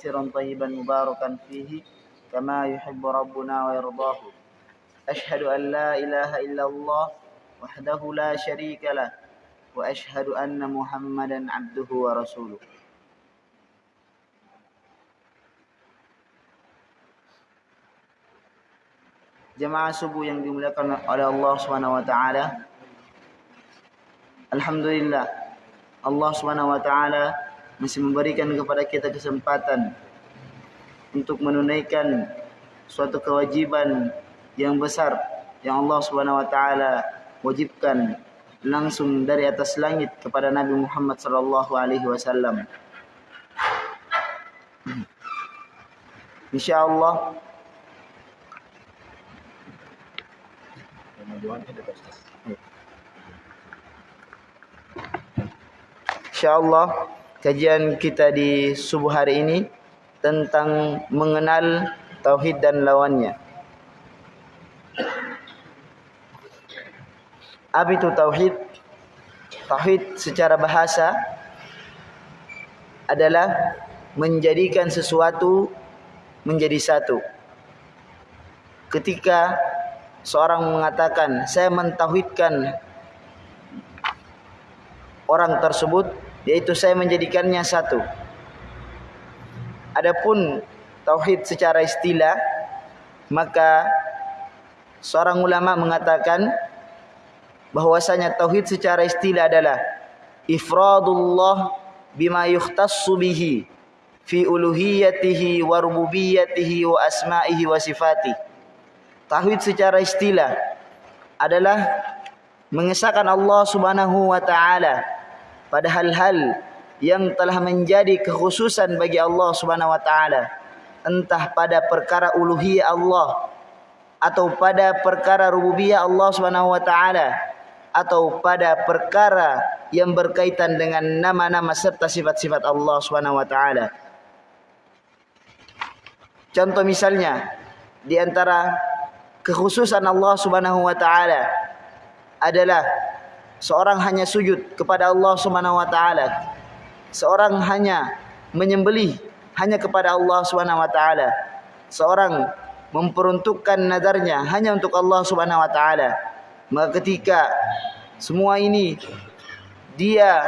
كثيرا طيبا مباركا فيه كما يحب ربنا ويرضاه. أشهد أن لا إله إلا الله وحده لا شريك له وأشهد أن محمدا عبده ورسوله. Jemaah subuh yang dimuliakan oleh Allah Subhanahu wa taala. Alhamdulillah. Allah Subhanahu wa taala masih memberikan kepada kita kesempatan untuk menunaikan suatu kewajiban yang besar yang Allah Subhanahu wa taala wajibkan langsung dari atas langit kepada Nabi Muhammad sallallahu alaihi wasallam. Insyaallah InsyaAllah kajian kita di subuh hari ini tentang mengenal Tauhid dan lawannya. Apa itu Tauhid? Tauhid secara bahasa adalah menjadikan sesuatu menjadi satu. Ketika seorang mengatakan saya mentauhidkan orang tersebut yaitu saya menjadikannya satu. Adapun tauhid secara istilah maka seorang ulama mengatakan bahwasanya tauhid secara istilah adalah ifradullah bima yukhtassu bihi fi uluhiyatihi wa rububiyyatihi wa asma'ihi wa sifatihi. Tauhid secara istilah adalah mengesahkan Allah Subhanahu wa taala pada hal-hal yang telah menjadi kekhususan bagi Allah Subhanahu wa taala entah pada perkara uluhiyah Allah atau pada perkara rububiyah Allah Subhanahu wa taala atau pada perkara yang berkaitan dengan nama-nama serta sifat-sifat Allah Subhanahu wa taala. Contoh misalnya di antara kekhususan Allah Subhanahu wa taala adalah seorang hanya sujud kepada Allah Subhanahu wa taala. Seorang hanya menyembelih hanya kepada Allah Subhanahu wa taala. Seorang memperuntukkan nadarnya hanya untuk Allah Subhanahu wa taala. Maka ketika semua ini dia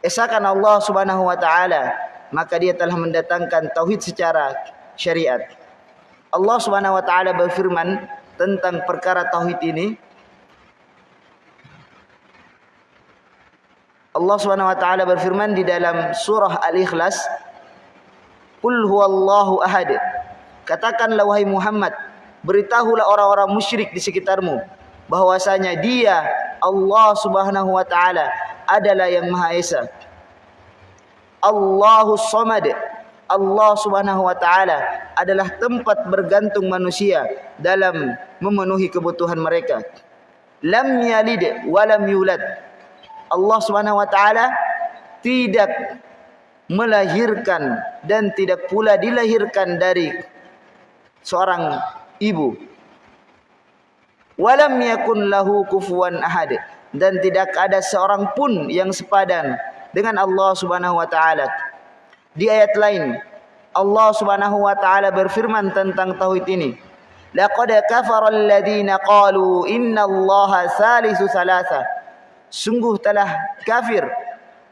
esakan Allah Subhanahu wa taala, maka dia telah mendatangkan tauhid secara syariat. Allah Subhanahu wa taala berfirman tentang perkara tauhid ini Allah Subhanahu wa taala berfirman di dalam surah Al-Ikhlas Qul huwallahu ahad Katakanlah wahai Muhammad beritahulah orang-orang musyrik di sekitarmu bahwasanya dia Allah Subhanahu wa taala adalah yang Maha Esa Allahus Samad Allah Subhanahu wa taala adalah tempat bergantung manusia dalam memenuhi kebutuhan mereka. Lam yalid wa lam yulad. Allah Subhanahu wa taala tidak melahirkan dan tidak pula dilahirkan dari seorang ibu. Walam yakun lahu kufuwan ahad dan tidak ada seorang pun yang sepadan dengan Allah Subhanahu wa taala. Di ayat lain Allah Subhanahu wa taala berfirman tentang tauhid ini. Laqad kafara alladziina qalu innallaha salisu salasa. Sungguh telah kafir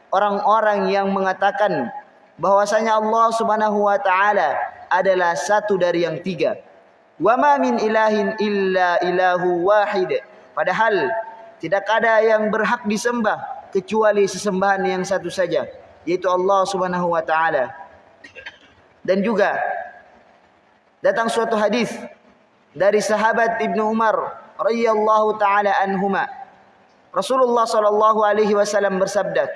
orang-orang yang mengatakan bahwasanya Allah Subhanahu wa taala adalah satu dari yang tiga. Wa ma min ilahin illa ilahu wahid. Padahal tidak ada yang berhak disembah kecuali sesembahan yang satu saja yaitu Allah Subhanahu wa taala. Dan juga datang suatu hadis dari sahabat Ibnu Umar radhiyallahu taala anhuma. Rasulullah sallallahu alaihi wasallam bersabda,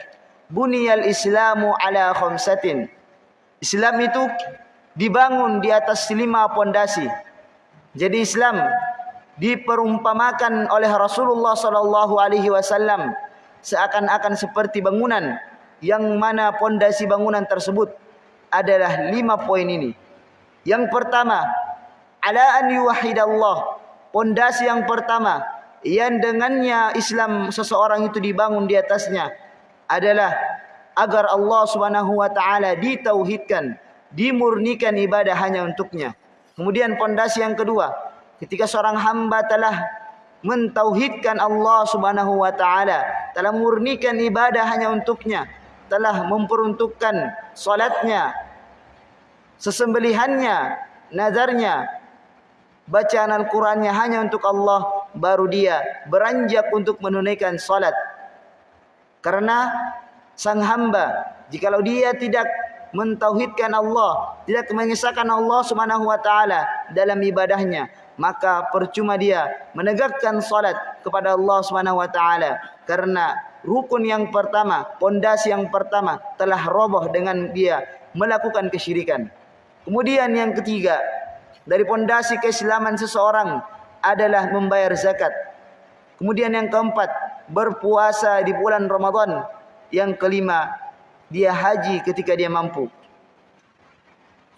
"Buniyal Islamu ala khamsatin." Islam itu dibangun di atas lima pondasi. Jadi Islam diperumpamakan oleh Rasulullah sallallahu alaihi wasallam seakan-akan seperti bangunan yang mana pondasi bangunan tersebut adalah lima poin ini. Yang pertama, ala an yuwahidallah. Pondasi yang pertama yang dengannya Islam seseorang itu dibangun di atasnya adalah agar Allah Subhanahu wa taala ditauhidkan, dimurnikan ibadah hanya untuknya. Kemudian pondasi yang kedua, ketika seorang hamba telah mentauhidkan Allah Subhanahu wa taala, telah murnikan ibadah hanya untuknya, telah memperuntukkan salatnya, sesembelihannya, nazarnya, bacaan Al-Qur'annya hanya untuk Allah, baru dia beranjak untuk menunaikan salat. Karena sang hamba jikalau dia tidak mentauhidkan Allah, tidak mengesahkan Allah Subhanahu wa taala dalam ibadahnya, maka percuma dia menegakkan salat kepada Allah Subhanahu wa taala karena rukun yang pertama, pondasi yang pertama telah roboh dengan dia melakukan kesyirikan. Kemudian yang ketiga, dari pondasi keislaman seseorang adalah membayar zakat. Kemudian yang keempat, berpuasa di bulan Ramadan yang kelima, dia haji ketika dia mampu.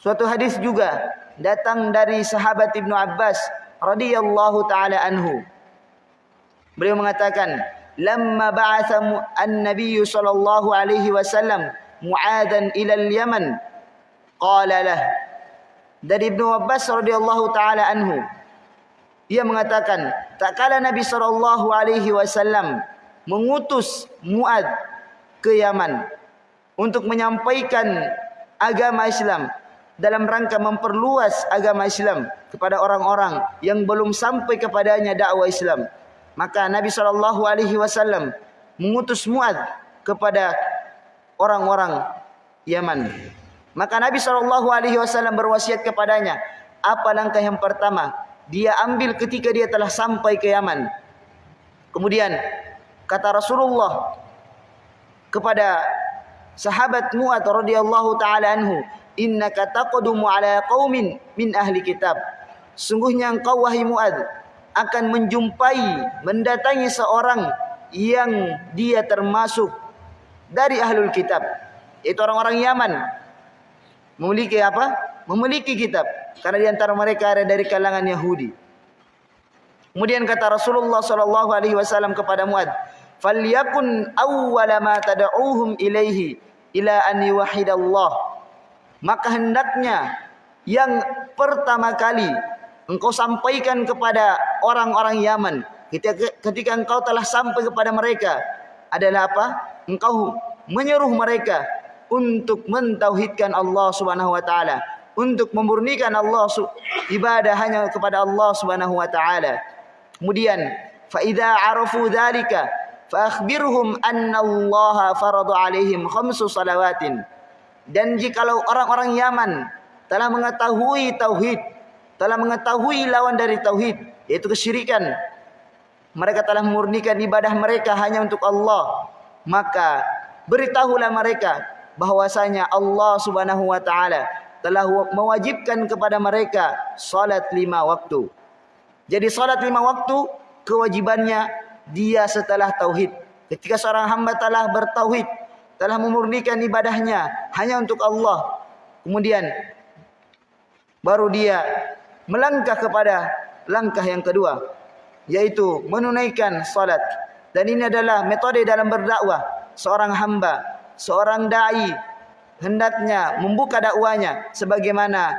Suatu hadis juga datang dari sahabat Ibnu Abbas radhiyallahu taala anhu. Beliau mengatakan, "Lamma ba'atha an-nabiy sallallahu alaihi wasallam Mu'adan ila al-Yaman, qala lah." Dari Ibnu Abbas radhiyallahu taala anhu, ia mengatakan, tak kala Nabi sallallahu alaihi wasallam mengutus Mu'ad ke Yaman untuk menyampaikan agama Islam dalam rangka memperluas agama Islam kepada orang-orang yang belum sampai kepadanya dakwah Islam. Maka Nabi sallallahu alaihi wasallam mengutus Muad kepada orang-orang Yaman. Maka Nabi sallallahu alaihi wasallam berwasiat kepadanya, apa langkah yang pertama dia ambil ketika dia telah sampai ke Yaman. Kemudian kata Rasulullah kepada sahabat Mu'ad radhiyallahu taala anhu, "Innaka taqdumu ala qaumin min ahli kitab." Sungguhnya engkau wahai Mu'ad akan menjumpai mendatangi seorang yang dia termasuk dari ahlul kitab, itu orang-orang Yaman. Memiliki apa? Memiliki kitab. Karena di antara mereka ada dari kalangan Yahudi. Kemudian kata Rasulullah sallallahu alaihi wasallam kepada Muad, falyakun awwala ma tad'uuhum ilaihi ila an yuwahhidallah maka hendaknya yang pertama kali engkau sampaikan kepada orang-orang Yaman ketika, engkau telah sampai kepada mereka adalah apa engkau menyuruh mereka untuk mentauhidkan Allah Subhanahu wa taala untuk memurnikan Allah ibadah hanya kepada Allah Subhanahu wa taala kemudian fa idza arafu dzalika Faakhbirhum anna Allah faradu alaihim khamsu salawatin. Dan jikalau orang-orang Yaman telah mengetahui tauhid, telah mengetahui lawan dari tauhid, yaitu kesyirikan, mereka telah memurnikan ibadah mereka hanya untuk Allah, maka beritahulah mereka bahwasanya Allah Subhanahu wa taala telah mewajibkan kepada mereka salat lima waktu. Jadi salat lima waktu kewajibannya dia setelah tauhid. Ketika seorang hamba telah bertauhid, telah memurnikan ibadahnya hanya untuk Allah. Kemudian baru dia melangkah kepada langkah yang kedua, yaitu menunaikan salat. Dan ini adalah metode dalam berdakwah seorang hamba, seorang dai hendaknya membuka dakwanya sebagaimana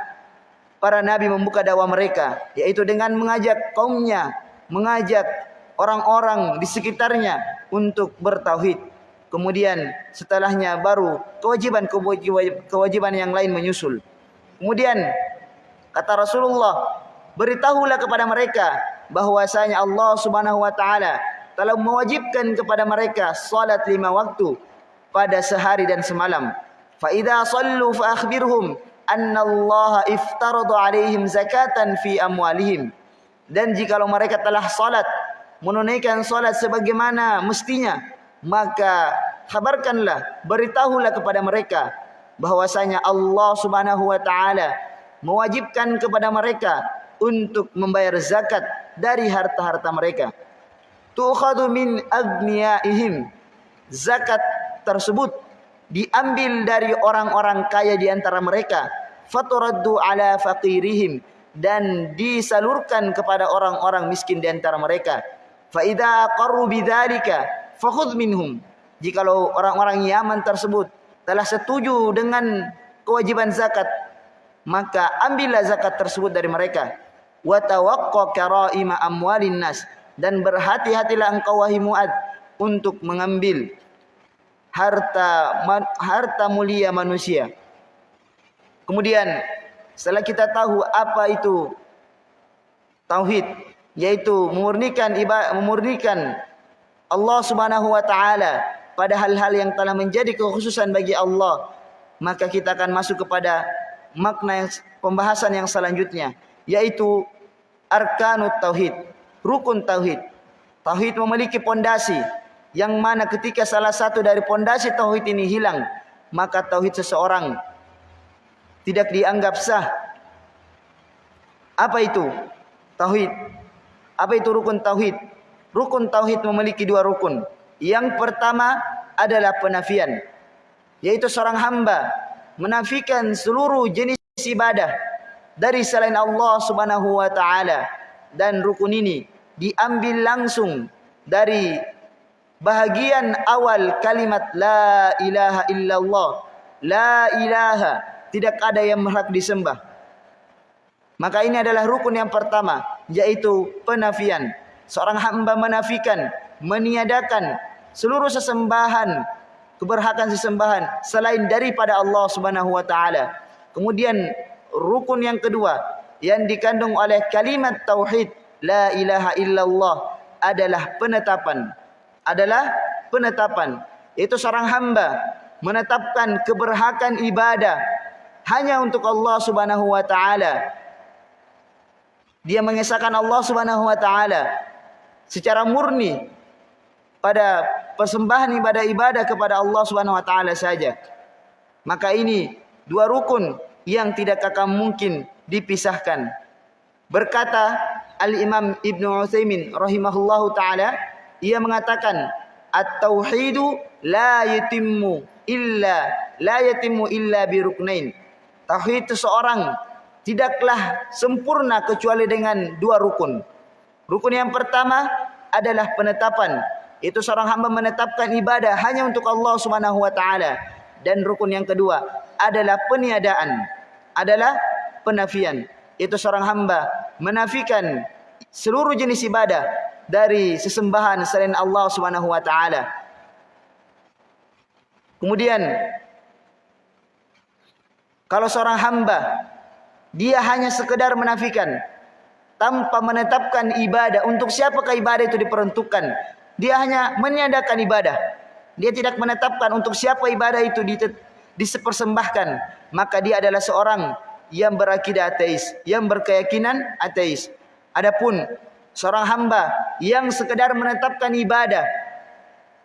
para nabi membuka dakwah mereka, yaitu dengan mengajak kaumnya, mengajak orang-orang di sekitarnya untuk bertauhid. Kemudian setelahnya baru kewajiban-kewajiban yang lain menyusul. Kemudian kata Rasulullah, beritahulah kepada mereka bahwasanya Allah Subhanahu wa taala telah mewajibkan kepada mereka salat lima waktu pada sehari dan semalam. Fa idza sallu fa akhbirhum anna Allah iftarada alaihim zakatan fi amwalihim. Dan jika mereka telah salat menunaikan solat sebagaimana mestinya maka kabarkanlah beritahulah kepada mereka bahwasanya Allah Subhanahu wa taala mewajibkan kepada mereka untuk membayar zakat dari harta-harta mereka tu'khadhu min aghniyaihim zakat tersebut diambil dari orang-orang kaya di antara mereka. Faturaddu ala faqirihim. Dan disalurkan kepada orang-orang miskin di antara mereka. Fa idza qarru bidzalika fakhudh minhum. Jikalau orang-orang Yaman tersebut telah setuju dengan kewajiban zakat maka ambillah zakat tersebut dari mereka. Wa tawaqqa karaima amwalin nas. Dan berhati-hatilah engkau wahai Muad untuk mengambil harta harta mulia manusia. Kemudian setelah kita tahu apa itu tauhid yaitu memurnikan memurnikan Allah Subhanahu wa taala pada hal-hal yang telah menjadi kekhususan bagi Allah maka kita akan masuk kepada makna yang, pembahasan yang selanjutnya yaitu arkanut tauhid rukun tauhid. Tauhid memiliki pondasi yang mana ketika salah satu dari pondasi tauhid ini hilang maka tauhid seseorang tidak dianggap sah. Apa itu tauhid? Apa itu rukun tauhid? Rukun tauhid memiliki dua rukun. Yang pertama adalah penafian yaitu seorang hamba menafikan seluruh jenis ibadah dari selain Allah Subhanahu wa taala. Dan rukun ini diambil langsung dari bahagian awal kalimat la ilaha illallah. La ilaha. Tidak ada yang berhak disembah. Maka ini adalah rukun yang pertama yaitu penafian. Seorang hamba menafikan meniadakan seluruh sesembahan keberhakan sesembahan selain daripada Allah Subhanahu wa taala. Kemudian rukun yang kedua yang dikandung oleh kalimat tauhid la ilaha illallah adalah penetapan adalah penetapan itu seorang hamba menetapkan keberhakan ibadah hanya untuk Allah Subhanahu wa taala dia mengesahkan Allah Subhanahu wa taala secara murni pada persembahan ibadah-ibadah kepada Allah Subhanahu wa taala saja. Maka ini dua rukun yang tidak akan mungkin dipisahkan. Berkata Al-Imam Ibn Utsaimin rahimahullahu taala, ia mengatakan at-tauhidu la yatimmu illa la yatimmu illa bi ruknain. Tauhid seseorang tidaklah sempurna kecuali dengan dua rukun. Rukun yang pertama adalah penetapan itu seorang hamba menetapkan ibadah hanya untuk Allah Subhanahu wa taala dan rukun yang kedua adalah peniadaan adalah penafian itu seorang hamba menafikan seluruh jenis ibadah dari sesembahan selain Allah Subhanahu wa taala kemudian kalau seorang hamba dia hanya sekedar menafikan tanpa menetapkan ibadah untuk siapakah ibadah itu diperuntukkan dia hanya meniadakan ibadah. Dia tidak menetapkan untuk siapa ibadah itu disepersembahkan. Maka dia adalah seorang yang berakidah ateis. Yang berkeyakinan ateis. Adapun seorang hamba yang sekedar menetapkan ibadah.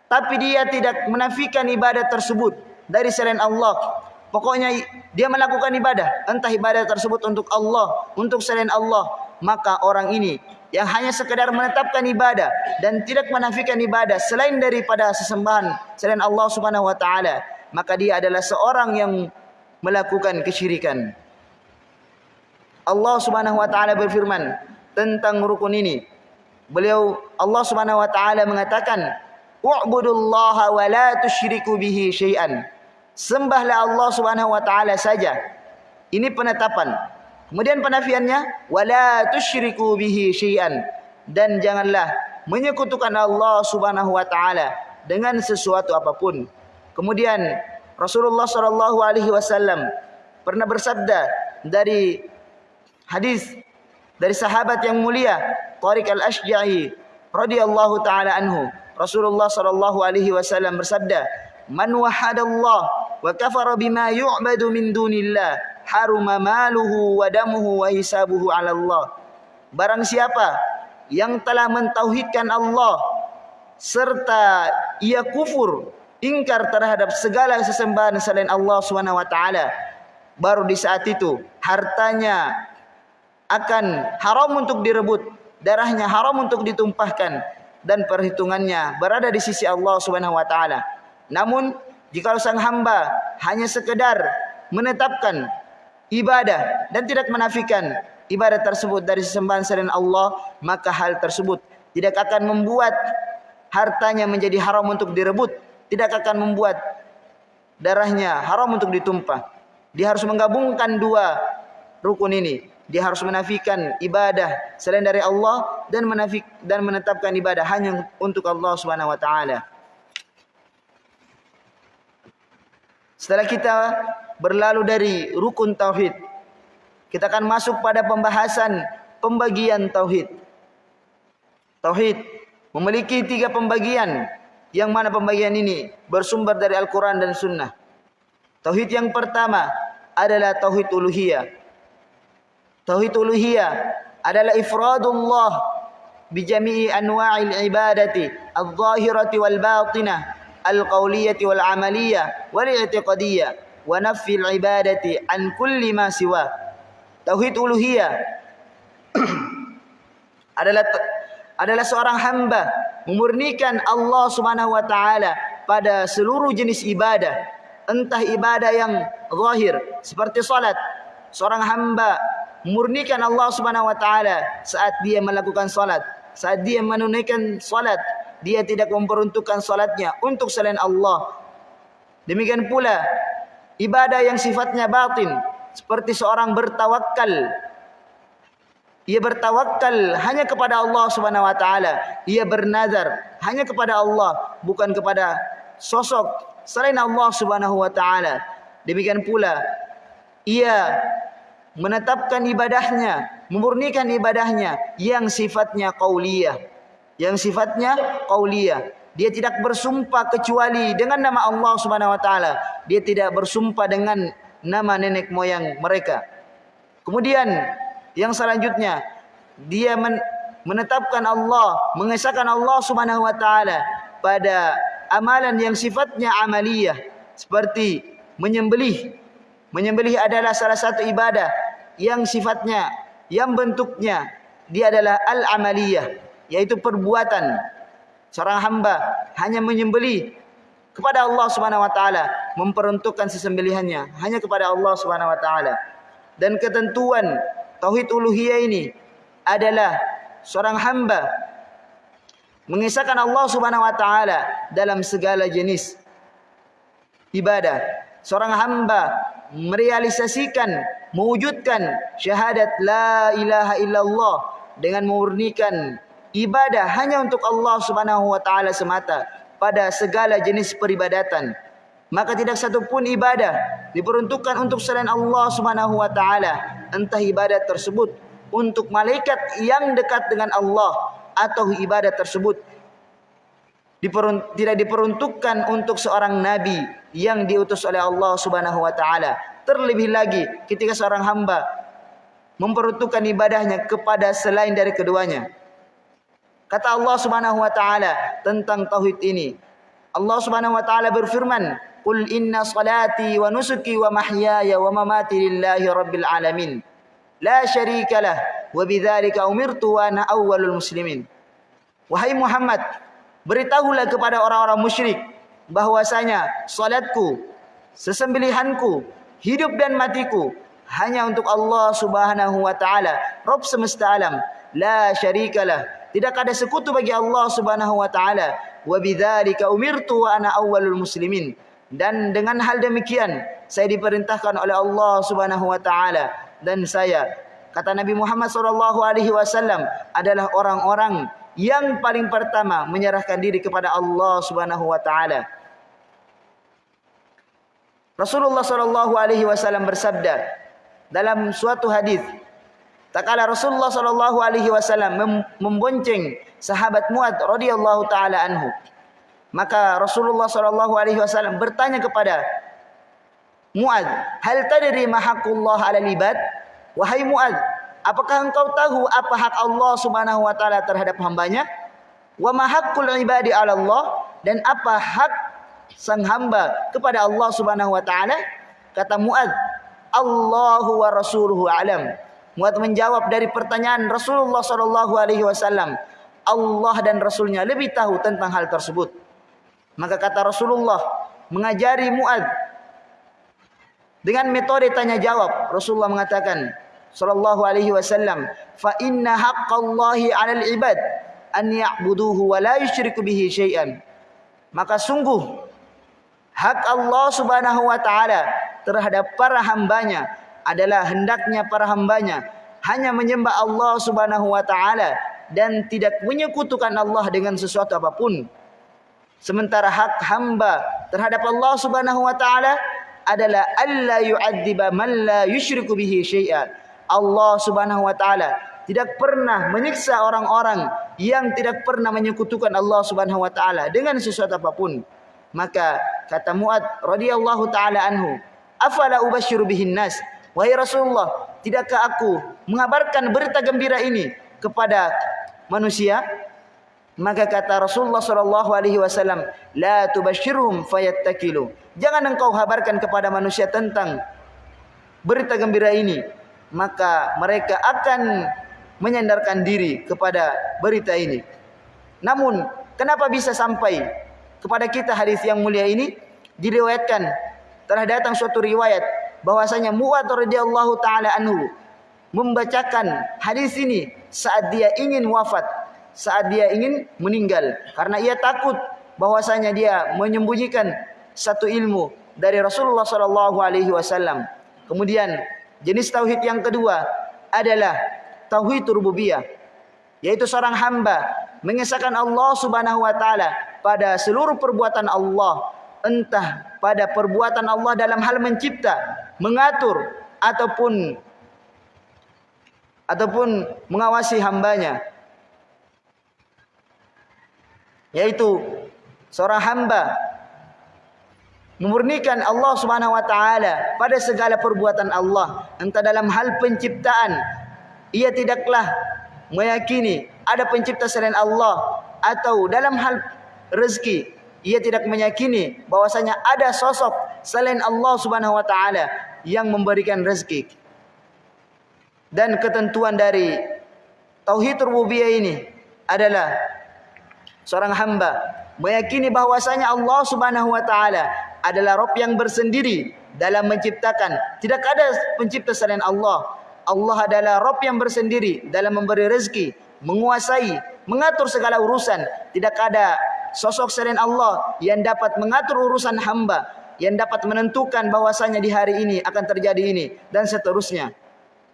Tapi dia tidak menafikan ibadah tersebut dari selain Allah. Pokoknya dia melakukan ibadah. Entah ibadah tersebut untuk Allah. Untuk selain Allah. Maka orang ini yang hanya sekedar menetapkan ibadah dan tidak menafikan ibadah selain daripada sesembahan selain Allah Subhanahu wa taala maka dia adalah seorang yang melakukan kesyirikan Allah Subhanahu wa taala berfirman tentang rukun ini. Beliau Allah Subhanahu wa taala mengatakan wa'budullaha wa la tusyriku bihi syai'an. Sembahlah Allah Subhanahu wa taala saja. Ini penetapan. Kemudian penafiannya wala tusyriku bihi syai'an. Dan janganlah menyekutukan Allah Subhanahu wa taala dengan sesuatu apapun. Kemudian Rasulullah sallallahu alaihi wasallam pernah bersabda dari hadis dari sahabat yang mulia Tariq al-Ashja'i radhiyallahu taala anhu Rasulullah sallallahu alaihi wasallam bersabda man wahadallah wa kafara bima yu'badu min dunillah haruma maluhu wa damuhu wa hisabuhu ala Allah. Barang siapa yang telah mentauhidkan Allah serta ia kufur ingkar terhadap segala sesembahan selain Allah taala baru di saat itu hartanya akan haram untuk direbut darahnya haram untuk ditumpahkan dan perhitungannya berada di sisi Allah Subhanahu wa taala namun jika sang hamba hanya sekedar menetapkan ibadah dan tidak menafikan ibadah tersebut dari sesembahan selain Allah maka hal tersebut tidak akan membuat hartanya menjadi haram untuk direbut tidak akan membuat darahnya haram untuk ditumpah. Dia harus menggabungkan dua rukun ini. Dia harus menafikan ibadah selain dari Allah dan menafik dan menetapkan ibadah hanya untuk Allah Subhanahu wa taala. Setelah kita berlalu dari rukun tauhid, kita akan masuk pada pembahasan pembagian tauhid. Tauhid memiliki tiga pembagian yang mana pembagian ini bersumber dari Al-Quran dan Sunnah. Tauhid yang pertama adalah Tauhid Uluhiyah. Tauhid Uluhiyah adalah ifradullah bijami'i anwa'il ibadati al-zahirati wal-batinah al-qawliyati wal-amaliyah wal-i'tiqadiyah wa nafil ibadati an kulli ma siwa. Tauhid Uluhiyah adalah adalah seorang hamba memurnikan Allah Subhanahu wa taala pada seluruh jenis ibadah entah ibadah yang zahir seperti salat seorang hamba memurnikan Allah Subhanahu wa taala saat dia melakukan salat saat dia menunaikan salat dia tidak memperuntukkan salatnya untuk selain Allah demikian pula ibadah yang sifatnya batin seperti seorang bertawakal ia bertawakal hanya kepada Allah Subhanahu wa taala. Ia bernazar hanya kepada Allah, bukan kepada sosok selain Allah Subhanahu wa taala. Demikian pula ia menetapkan ibadahnya, memurnikan ibadahnya yang sifatnya qauliyah. Yang sifatnya qauliyah. Dia tidak bersumpah kecuali dengan nama Allah Subhanahu wa taala. Dia tidak bersumpah dengan nama nenek moyang mereka. Kemudian yang selanjutnya dia men menetapkan Allah, mengesahkan Allah Subhanahu wa taala pada amalan yang sifatnya amaliyah seperti menyembelih. Menyembelih adalah salah satu ibadah yang sifatnya yang bentuknya dia adalah al-amaliyah yaitu perbuatan seorang hamba hanya menyembelih kepada Allah Subhanahu wa taala memperuntukkan sesembelihannya hanya kepada Allah Subhanahu wa taala dan ketentuan tauhid uluhiyah ini adalah seorang hamba mengisahkan Allah Subhanahu wa taala dalam segala jenis ibadah. Seorang hamba merealisasikan, mewujudkan syahadat la ilaha illallah dengan memurnikan ibadah hanya untuk Allah Subhanahu wa taala semata pada segala jenis peribadatan. Maka tidak satu pun ibadah diperuntukkan untuk selain Allah Subhanahu wa taala. Entah ibadah tersebut untuk malaikat yang dekat dengan Allah atau ibadah tersebut tidak diperuntukkan untuk seorang nabi yang diutus oleh Allah Subhanahu wa taala terlebih lagi ketika seorang hamba memperuntukkan ibadahnya kepada selain dari keduanya kata Allah Subhanahu wa taala tentang tauhid ini Allah Subhanahu wa taala berfirman Qul inna salati wa nusuki wa mahyaya wa mamati lillahi rabbil alamin. La syarika lah wa bidzalika umirtu wa ana awwalul muslimin. Wahai Muhammad, beritahulah kepada orang-orang musyrik bahwasanya salatku, sesembelihanku, hidup dan matiku hanya untuk Allah Subhanahu wa taala, Rabb semesta alam. La syarikalah. Tidak ada sekutu bagi Allah Subhanahu wa taala. Wa bidzalika umirtu wa ana awwalul muslimin dan dengan hal demikian saya diperintahkan oleh Allah Subhanahu wa taala dan saya kata Nabi Muhammad sallallahu alaihi wasallam adalah orang-orang yang paling pertama menyerahkan diri kepada Allah Subhanahu wa taala Rasulullah sallallahu alaihi wasallam bersabda dalam suatu hadis takala Rasulullah sallallahu alaihi wasallam membonceng sahabat Muad radhiyallahu taala anhu Maka Rasulullah sallallahu alaihi wasallam bertanya kepada Muad, "Hal tadri ma haqqullah 'ala ibad?" Wahai Muad, apakah engkau tahu apa hak Allah Subhanahu wa taala terhadap hambanya? Wa ma haqqul ibadi 'ala Allah dan apa hak sang hamba kepada Allah Subhanahu wa taala? Kata Muad, "Allahu wa rasuluhu alam." Muad menjawab dari pertanyaan Rasulullah sallallahu alaihi wasallam, Allah dan Rasulnya lebih tahu tentang hal tersebut. Maka kata Rasulullah mengajari Muad dengan metode tanya jawab. Rasulullah mengatakan sallallahu alaihi wasallam, "Fa inna haqqallahi 'alal 'ibad an ya'buduhu wa la yusyriku bihi syai'an." Maka sungguh hak Allah Subhanahu wa taala terhadap para hambanya adalah hendaknya para hambanya hanya menyembah Allah Subhanahu wa taala dan tidak menyekutukan Allah dengan sesuatu apapun. Sementara hak hamba terhadap Allah Subhanahu wa taala adalah alla yu'adziba man la yusyriku bihi syai'a. Allah Subhanahu wa taala tidak pernah menyiksa orang-orang yang tidak pernah menyekutukan Allah Subhanahu wa taala dengan sesuatu apapun. Maka kata Muad radhiyallahu taala anhu, "Afala ubasyiru bihin nas?" Wahai Rasulullah, tidakkah aku mengabarkan berita gembira ini kepada manusia? Maka kata Rasulullah sallallahu alaihi wasallam, "La tubashshirhum fayattakilu." Jangan engkau kabarkan kepada manusia tentang berita gembira ini, maka mereka akan menyandarkan diri kepada berita ini. Namun, kenapa bisa sampai kepada kita hadis yang mulia ini? Diriwayatkan telah datang suatu riwayat bahwasanya Mu'adz radhiyallahu taala anhu membacakan hadis ini saat dia ingin wafat saat dia ingin meninggal karena ia takut bahwasanya dia menyembunyikan satu ilmu dari Rasulullah sallallahu alaihi wasallam. Kemudian jenis tauhid yang kedua adalah tauhid rububiyah yaitu seorang hamba mengesahkan Allah Subhanahu wa taala pada seluruh perbuatan Allah entah pada perbuatan Allah dalam hal mencipta, mengatur ataupun ataupun mengawasi hambanya. Yaitu seorang hamba memurnikan Allah Subhanahu wa taala pada segala perbuatan Allah entah dalam hal penciptaan. Ia tidaklah meyakini ada pencipta selain Allah atau dalam hal rezeki ia tidak meyakini bahwasanya ada sosok selain Allah Subhanahu wa taala yang memberikan rezeki dan ketentuan dari tauhid rububiyah ini adalah seorang hamba meyakini bahwasanya Allah Subhanahu wa taala adalah Rabb yang bersendiri dalam menciptakan. Tidak ada pencipta selain Allah. Allah adalah Rabb yang bersendiri dalam memberi rezeki, menguasai, mengatur segala urusan. Tidak ada sosok selain Allah yang dapat mengatur urusan hamba, yang dapat menentukan bahwasanya di hari ini akan terjadi ini dan seterusnya.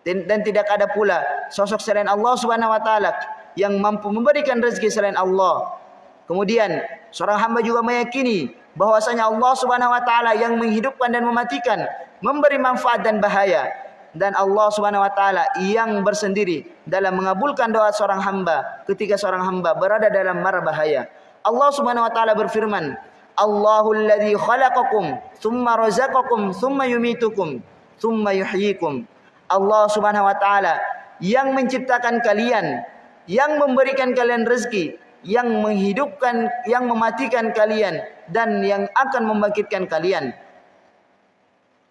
Dan, dan tidak ada pula sosok selain Allah Subhanahu wa taala yang mampu memberikan rezeki selain Allah. Kemudian seorang hamba juga meyakini bahwasanya Allah Subhanahu wa taala yang menghidupkan dan mematikan, memberi manfaat dan bahaya dan Allah Subhanahu wa taala yang bersendiri dalam mengabulkan doa seorang hamba ketika seorang hamba berada dalam mara bahaya. Allah Subhanahu wa taala berfirman, "Allahul ladzi khalaqakum tsumma razaqakum tsumma yumitukum tsumma yuhyikum." Allah Subhanahu wa taala yang menciptakan kalian, yang memberikan kalian rezeki, yang menghidupkan, yang mematikan kalian dan yang akan membangkitkan kalian.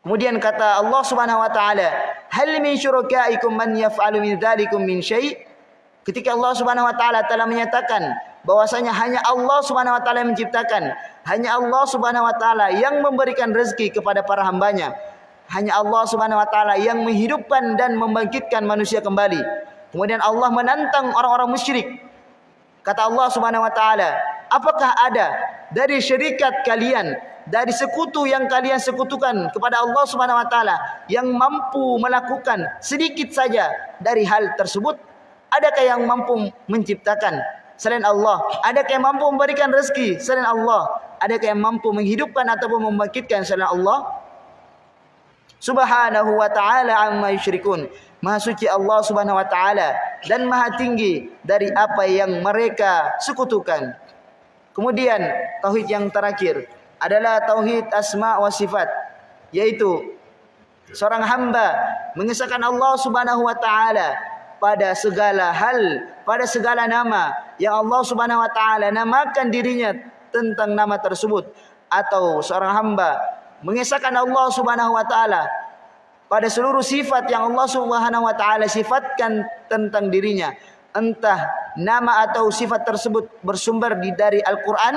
Kemudian kata Allah Subhanahu wa taala, "Hal min syurakaikum man yaf'alu min dzalikum min syai'?" Ketika Allah Subhanahu wa taala telah menyatakan bahwasanya hanya Allah Subhanahu wa taala yang menciptakan, hanya Allah Subhanahu wa taala yang memberikan rezeki kepada para hambanya. Hanya Allah Subhanahu wa taala yang menghidupkan dan membangkitkan manusia kembali. Kemudian Allah menantang orang-orang musyrik Kata Allah Subhanahu wa taala, apakah ada dari syarikat kalian, dari sekutu yang kalian sekutukan kepada Allah Subhanahu wa taala yang mampu melakukan sedikit saja dari hal tersebut? Adakah yang mampu menciptakan selain Allah? Adakah yang mampu memberikan rezeki selain Allah? Adakah yang mampu menghidupkan ataupun membangkitkan selain Allah? Subhanahu wa ta'ala amma yushrikun. Maha suci Allah Subhanahu wa taala dan maha tinggi dari apa yang mereka sekutukan. Kemudian tauhid yang terakhir adalah tauhid asma wa sifat yaitu seorang hamba mengesahkan Allah Subhanahu wa taala pada segala hal, pada segala nama. Yang Allah Subhanahu wa taala namakan dirinya tentang nama tersebut. Atau seorang hamba mengesahkan Allah Subhanahu wa taala pada seluruh sifat yang Allah Subhanahu wa taala sifatkan tentang dirinya. Entah nama atau sifat tersebut bersumber di dari Al-Qur'an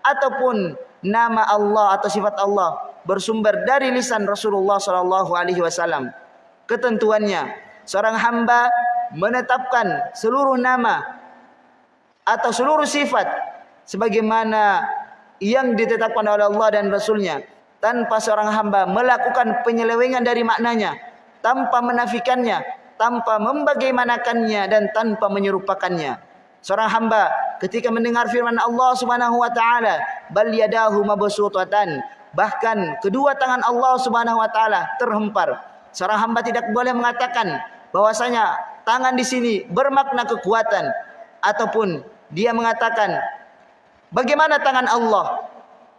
ataupun nama Allah atau sifat Allah bersumber dari lisan Rasulullah sallallahu alaihi wasallam. Ketentuannya seorang hamba menetapkan seluruh nama atau seluruh sifat sebagaimana yang ditetapkan oleh Allah dan Rasulnya tanpa seorang hamba melakukan penyelewengan dari maknanya tanpa menafikannya tanpa membagaimanakannya dan tanpa menyerupakannya. Seorang hamba ketika mendengar firman Allah Subhanahu wa taala bal yadahu mabsutatan bahkan kedua tangan Allah Subhanahu wa taala terhempar. Seorang hamba tidak boleh mengatakan bahwasanya tangan di sini bermakna kekuatan ataupun dia mengatakan bagaimana tangan Allah?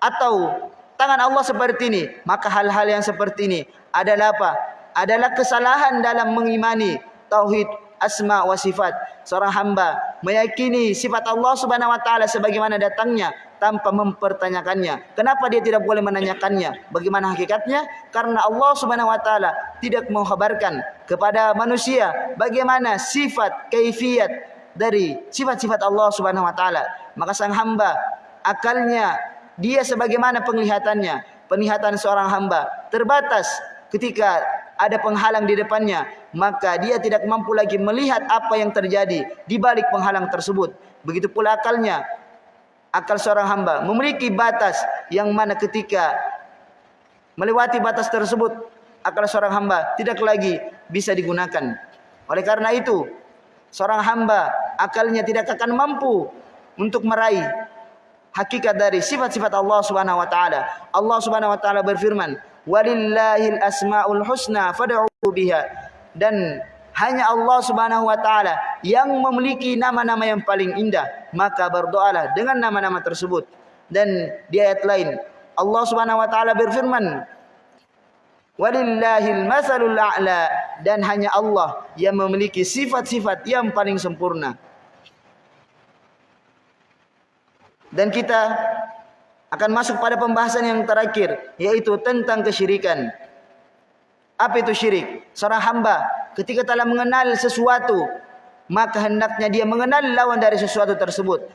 Atau tangan Allah seperti ini maka hal-hal yang seperti ini adalah apa? Adalah kesalahan dalam mengimani tauhid asma wa sifat. Seorang hamba meyakini sifat Allah Subhanahu wa taala sebagaimana datangnya tanpa mempertanyakannya. Kenapa dia tidak boleh menanyakannya? Bagaimana hakikatnya? Karena Allah Subhanahu wa taala tidak mengkhabarkan kepada manusia bagaimana sifat kaifiat dari sifat-sifat Allah Subhanahu wa taala. Maka sang hamba akalnya dia sebagaimana penglihatannya. Penglihatan seorang hamba terbatas ketika ada penghalang di depannya maka dia tidak mampu lagi melihat apa yang terjadi di balik penghalang tersebut begitu pula akalnya akal seorang hamba memiliki batas yang mana ketika melewati batas tersebut akal seorang hamba tidak lagi bisa digunakan oleh karena itu seorang hamba akalnya tidak akan mampu untuk meraih hakikat dari sifat-sifat Allah Subhanahu wa taala. Allah Subhanahu wa taala berfirman, "Walillahil asmaul husna fad'u biha." Dan hanya Allah Subhanahu wa taala yang memiliki nama-nama yang paling indah, maka berdoalah dengan nama-nama tersebut. Dan di ayat lain, Allah Subhanahu wa taala berfirman, "Walillahil masalul a'la." Dan hanya Allah yang memiliki sifat-sifat yang paling sempurna. dan kita akan masuk pada pembahasan yang terakhir yaitu tentang kesyirikan. Apa itu syirik? Seorang hamba ketika telah mengenal sesuatu maka hendaknya dia mengenal lawan dari sesuatu tersebut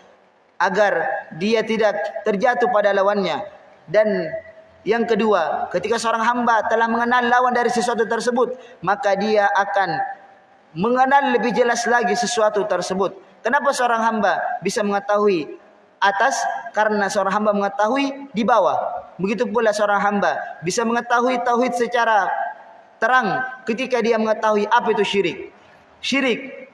agar dia tidak terjatuh pada lawannya dan yang kedua ketika seorang hamba telah mengenal lawan dari sesuatu tersebut maka dia akan mengenal lebih jelas lagi sesuatu tersebut kenapa seorang hamba bisa mengetahui atas karena seorang hamba mengetahui di bawah. Begitu pula seorang hamba bisa mengetahui tauhid secara terang ketika dia mengetahui apa itu syirik. Syirik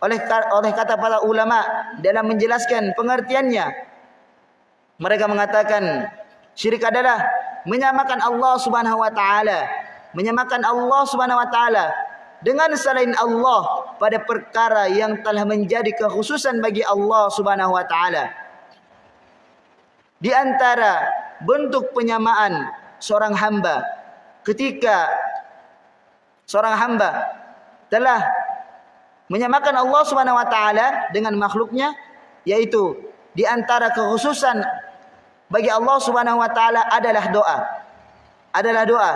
oleh oleh kata para ulama dalam menjelaskan pengertiannya mereka mengatakan syirik adalah menyamakan Allah Subhanahu wa taala, menyamakan Allah Subhanahu wa taala dengan selain Allah pada perkara yang telah menjadi kekhususan bagi Allah Subhanahu wa taala. Di antara bentuk penyamaan seorang hamba ketika seorang hamba telah menyamakan Allah Subhanahu wa taala dengan makhluknya yaitu di antara kekhususan bagi Allah Subhanahu wa taala adalah doa. Adalah doa.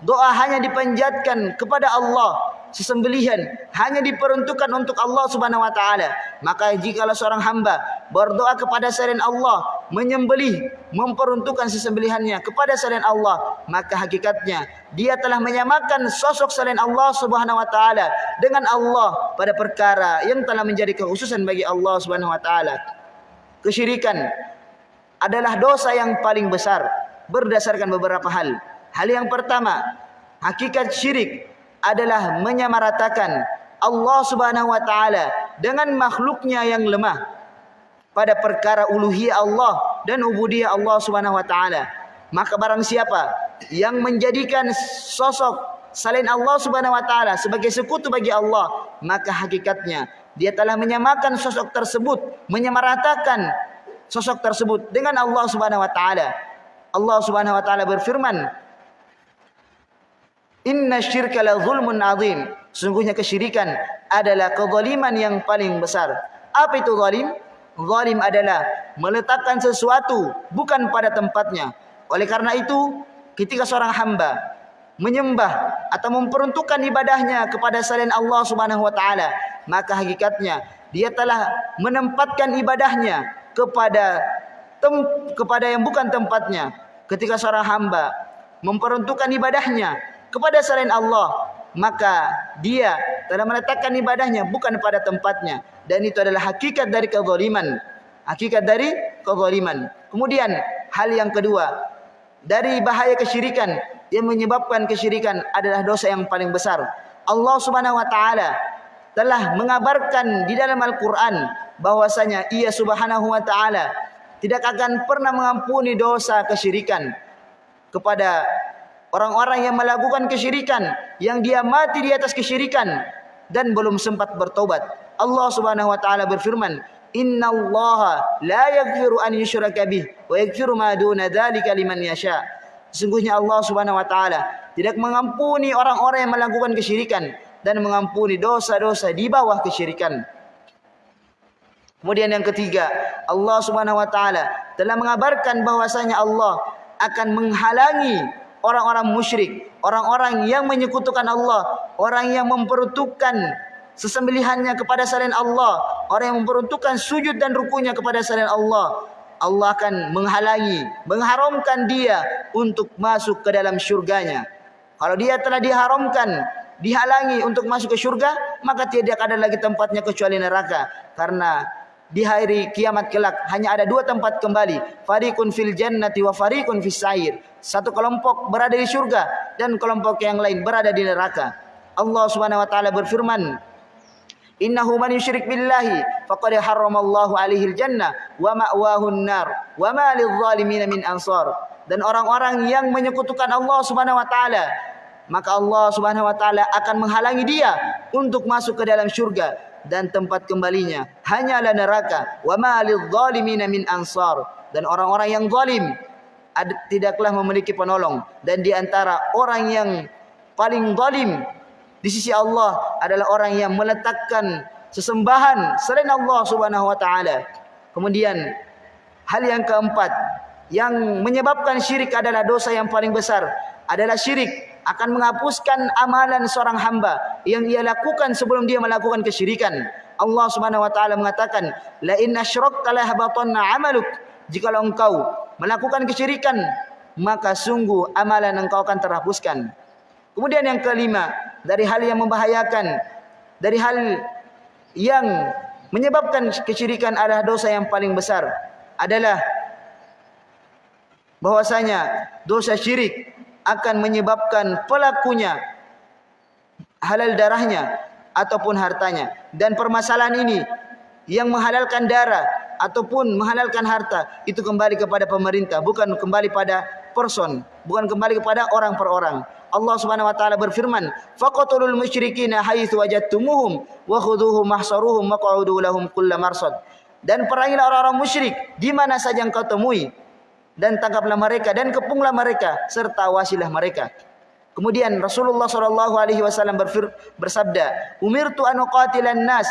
Doa hanya dipanjatkan kepada Allah sesembelihan hanya diperuntukkan untuk Allah Subhanahu wa taala. Maka jika seorang hamba berdoa kepada selain Allah menyembelih memperuntukkan sesembelihannya kepada selain Allah maka hakikatnya dia telah menyamakan sosok selain Allah Subhanahu wa taala dengan Allah pada perkara yang telah menjadi kekhususan bagi Allah Subhanahu wa taala. Kesyirikan adalah dosa yang paling besar berdasarkan beberapa hal. Hal yang pertama hakikat syirik adalah menyamaratakan Allah Subhanahu wa taala dengan makhluknya yang lemah pada perkara uluhiyah Allah dan ubudiyah Allah Subhanahu wa taala. Maka barang siapa yang menjadikan sosok selain Allah Subhanahu wa taala sebagai sekutu bagi Allah, maka hakikatnya dia telah menyamakan sosok tersebut, menyamaratakan sosok tersebut dengan Allah Subhanahu wa taala. Allah Subhanahu wa taala berfirman, Inna syirka la zulmun azim. Sungguhnya kesyirikan adalah kezaliman yang paling besar. Apa itu zalim? Zalim adalah meletakkan sesuatu bukan pada tempatnya. Oleh karena itu, ketika seorang hamba menyembah atau memperuntukkan ibadahnya kepada selain Allah Subhanahu wa taala, maka hakikatnya dia telah menempatkan ibadahnya kepada tem kepada yang bukan tempatnya. Ketika seorang hamba memperuntukkan ibadahnya kepada selain Allah maka dia telah meletakkan ibadahnya bukan pada tempatnya dan itu adalah hakikat dari kezaliman hakikat dari kezaliman. Kemudian hal yang kedua dari bahaya kesyirikan yang menyebabkan kesyirikan adalah dosa yang paling besar. Allah Subhanahu wa taala telah mengabarkan di dalam Al-Qur'an bahwasanya Ia Subhanahu wa taala tidak akan pernah mengampuni dosa kesyirikan kepada orang-orang yang melakukan kesyirikan yang dia mati di atas kesyirikan dan belum sempat bertobat. Allah Subhanahu wa taala berfirman, Inna Allah la yaghfiru an yushraka bih wa yaghfiru ma duna dzalika liman yasha. Sesungguhnya Allah Subhanahu wa taala tidak mengampuni orang-orang yang melakukan kesyirikan dan mengampuni dosa-dosa di bawah kesyirikan. Kemudian yang ketiga, Allah Subhanahu wa taala telah mengabarkan bahwasanya Allah akan menghalangi orang-orang musyrik, orang-orang yang menyekutukan Allah, orang yang memperuntukkan sesembelihannya kepada selain Allah, orang yang memperuntukkan sujud dan rukunya kepada selain Allah, Allah akan menghalangi, mengharamkan dia untuk masuk ke dalam syurganya. Kalau dia telah diharamkan, dihalangi untuk masuk ke syurga, maka tidak ada lagi tempatnya kecuali neraka. Karena di hari kiamat kelak hanya ada dua tempat kembali. Fariqun fil jannati wa fariqun fis sa'ir. Satu kelompok berada di syurga dan kelompok yang lain berada di neraka. Allah Subhanahu wa taala berfirman, Innahu man yushrik billahi faqad harramallahu alaihi al-jannah wa ma'wahu an-nar wa ma lidh-dhalimin min ansar. Dan orang-orang yang menyekutukan Allah Subhanahu wa taala maka Allah Subhanahu wa taala akan menghalangi dia untuk masuk ke dalam syurga dan tempat kembalinya hanyalah neraka wa ma lidh-dhalimin min ansar. Dan orang-orang yang zalim tidaklah memiliki penolong dan di antara orang yang paling zalim di sisi Allah adalah orang yang meletakkan sesembahan selain Allah Subhanahu wa taala. Kemudian hal yang keempat yang menyebabkan syirik adalah dosa yang paling besar adalah syirik akan menghapuskan amalan seorang hamba yang ia lakukan sebelum dia melakukan kesyirikan. Allah Subhanahu wa taala mengatakan, "La in asyrakta la habatanna 'amaluk." Jika engkau melakukan kesyirikan, maka sungguh amalan engkau akan terhapuskan. Kemudian yang kelima, dari hal yang membahayakan, dari hal yang menyebabkan kesyirikan adalah dosa yang paling besar adalah bahwasanya dosa syirik akan menyebabkan pelakunya halal darahnya ataupun hartanya dan permasalahan ini yang menghalalkan darah ataupun menghalalkan harta itu kembali kepada pemerintah bukan kembali pada person bukan kembali kepada orang per orang Allah Subhanahu wa taala berfirman, "Faqatul musyrikin haitsu wajadtumuhum wa khudhuhum mahsaruhum wa qa'udu lahum kull marsad." Dan perangilah orang-orang musyrik di mana saja engkau temui dan tangkaplah mereka dan kepunglah mereka serta wasilah mereka. Kemudian Rasulullah sallallahu alaihi wasallam bersabda, "Umirtu an uqatilan nas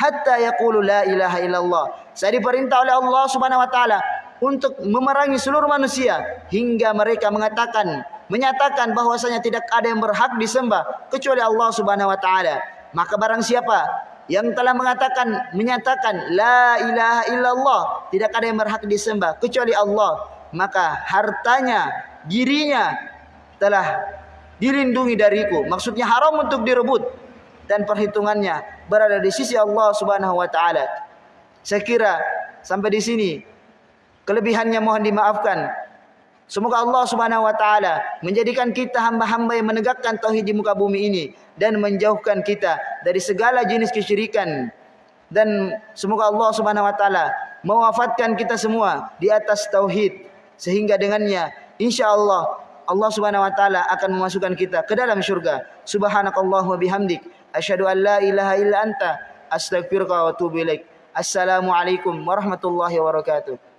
hatta yaqulu la ilaha illallah." Saya diperintah oleh Allah Subhanahu wa taala untuk memerangi seluruh manusia hingga mereka mengatakan menyatakan bahwasanya tidak ada yang berhak disembah kecuali Allah Subhanahu wa taala. Maka barang siapa yang telah mengatakan menyatakan la ilaha illallah tidak ada yang berhak disembah kecuali Allah, maka hartanya, dirinya telah dilindungi dariku. Maksudnya haram untuk direbut dan perhitungannya berada di sisi Allah Subhanahu wa taala. Saya kira sampai di sini kelebihannya mohon dimaafkan. Semoga Allah Subhanahu wa taala menjadikan kita hamba-hamba yang menegakkan tauhid di muka bumi ini dan menjauhkan kita dari segala jenis kesyirikan. Dan semoga Allah Subhanahu wa taala mewafatkan kita semua di atas tauhid sehingga dengannya insyaallah Allah Subhanahu wa taala akan memasukkan kita ke dalam syurga. Subhanakallahumma bihamdik asyhadu an la ilaha illa anta astaghfiruka wa atubu ilaik. Assalamualaikum warahmatullahi wabarakatuh.